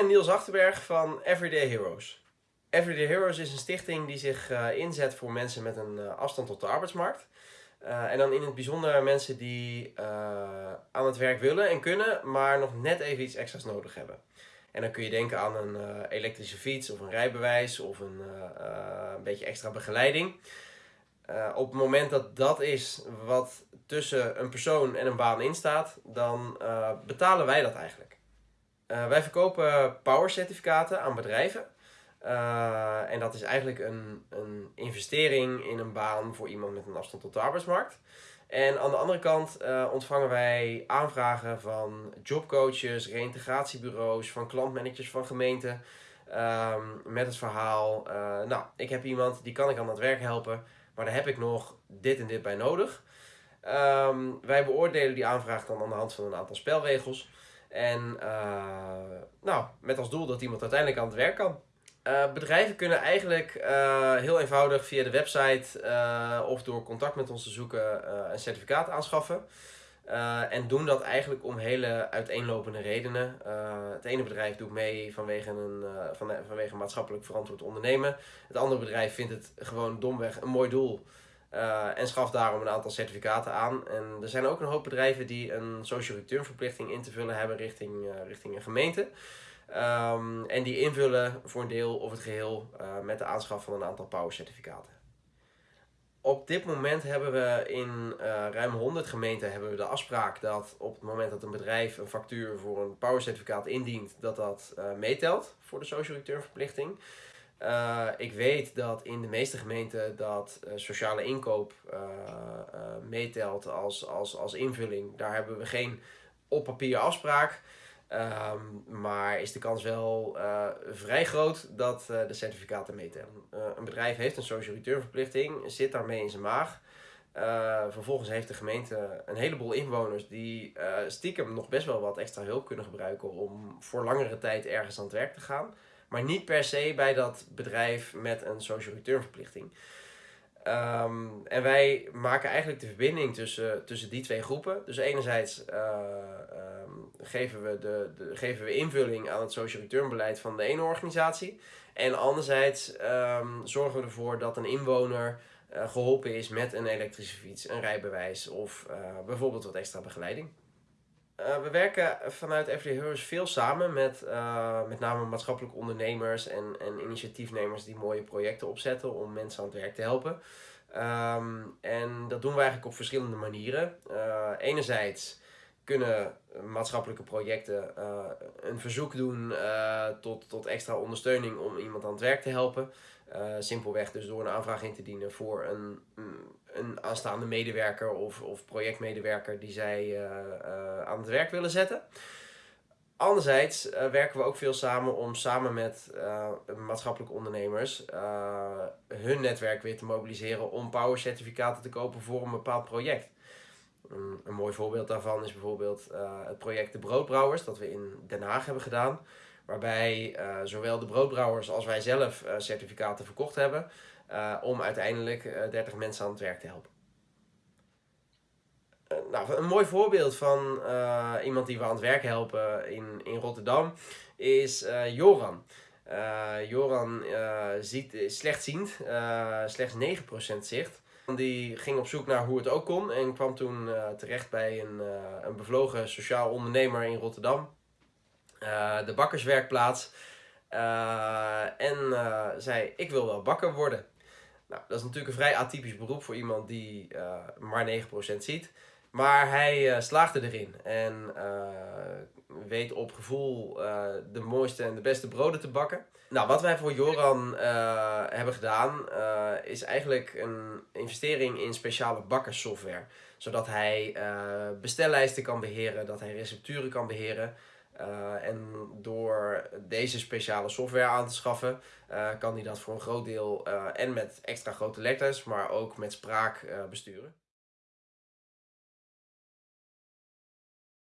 ben Niels Achterberg van Everyday Heroes. Everyday Heroes is een stichting die zich uh, inzet voor mensen met een uh, afstand tot de arbeidsmarkt. Uh, en dan in het bijzonder mensen die aan het werk willen en kunnen, maar nog net even iets extra's nodig hebben. En dan kun je denken aan een elektrische fiets of een rijbewijs of een, een beetje extra begeleiding. op het moment dat dat is wat tussen een persoon en een baan in staat, dan betalen wij dat eigenlijk. Uh, wij verkopen power certificaten aan bedrijven. Uh, en dat is eigenlijk een, een investering in een baan voor iemand met een afstand tot de arbeidsmarkt. En aan de andere kant uh, ontvangen wij aanvragen van jobcoaches, reïntegratiebureaus, van klantmanagers van gemeenten. Um, met het verhaal, nou, ik heb iemand die kan ik aan het werk helpen, maar daar heb ik nog dit en dit bij nodig. Um, wij beoordelen die aanvraag dan aan de hand van een aantal spelregels. En uh, nou, met als doel dat iemand uiteindelijk aan het werk kan. Uh, bedrijven kunnen eigenlijk uh, heel eenvoudig via de website of door contact met ons te zoeken een certificaat aanschaffen. en doen dat eigenlijk om hele uiteenlopende redenen. het ene bedrijf doet mee vanwege een, van, vanwege maatschappelijk verantwoord ondernemen. Het andere bedrijf vindt het gewoon domweg een mooi doel. Uh, en schaf daarom een aantal certificaten aan. En er zijn ook een hoop bedrijven die een social return verplichting in te vullen hebben richting, uh, richting een gemeente. Um, en die invullen voor een deel of het geheel uh, met de aanschaf van een aantal power certificaten. Op dit moment hebben we in ruim 100 gemeenten hebben we de afspraak dat op het moment dat een bedrijf een factuur voor een power certificaat indient, dat dat meetelt voor de social return verplichting. Uh, ik weet dat in de meeste gemeenten dat uh, sociale inkoop uh, meetelt als, als, als invulling. Daar hebben we geen op papier afspraak. Um, maar is de kans wel vrij groot dat de certificaten meetellen. een bedrijf heeft een social return verplichting, zit daarmee in zijn maag. vervolgens heeft de gemeente een heleboel inwoners die stiekem nog best wel wat extra hulp kunnen gebruiken om voor langere tijd ergens aan het werk te gaan maar niet per se bij dat bedrijf met een social return verplichting. Um, en wij maken eigenlijk de verbinding tussen, tussen die twee groepen. Dus enerzijds uh, um, geven, we de, de, geven we invulling aan het social return beleid van de ene organisatie. En anderzijds um, zorgen we ervoor dat een inwoner uh, geholpen is met een elektrische fiets, een rijbewijs of uh, bijvoorbeeld wat extra begeleiding. Uh, we werken vanuit Everyday Heroes veel samen met uh, met name maatschappelijke ondernemers en, en initiatiefnemers die mooie projecten opzetten om mensen aan het werk te helpen. Um, en dat doen we eigenlijk op verschillende manieren. Uh, enerzijds kunnen maatschappelijke projecten een verzoek doen tot, tot extra ondersteuning om iemand aan het werk te helpen. Simpelweg dus door een aanvraag in te dienen voor een, een aanstaande medewerker of, of projectmedewerker die zij uh, uh, aan het werk willen zetten. Anderzijds werken we ook veel samen om samen met maatschappelijke ondernemers hun netwerk weer te mobiliseren om power certificaten te kopen voor een bepaald project. Een mooi voorbeeld daarvan is bijvoorbeeld het project De Broodbrouwers dat we in Den Haag hebben gedaan. Waarbij zowel de broodbrouwers als wij zelf certificaten verkocht hebben. Uh, om uiteindelijk uh, eh, 30 mensen aan het werk te helpen. Nou, een mooi voorbeeld van iemand die we aan het werk helpen in, in Rotterdam is Joran. Joran ziet, is slechtziend, slechts 9% zicht. Die ging op zoek naar hoe het ook kon en kwam toen terecht bij een, een bevlogen sociaal ondernemer in Rotterdam. De bakkerswerkplaats. en zei, ik wil wel bakker worden. Nou, dat is natuurlijk een vrij atypisch beroep voor iemand die maar 9% ziet. Maar hij uh, slaagde erin en weet op gevoel de mooiste en de beste broden te bakken. Nou, wat wij voor Joran hebben gedaan is eigenlijk een investering in speciale bakkerssoftware. Zodat hij bestellijsten kan beheren, dat hij recepturen kan beheren. Uh, en door deze speciale software aan te schaffen, uh, kan hij dat voor een groot deel uh, en met extra grote letters, maar ook met spraak besturen.